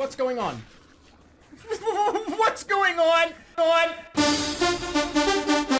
What's going on? What's going on? On?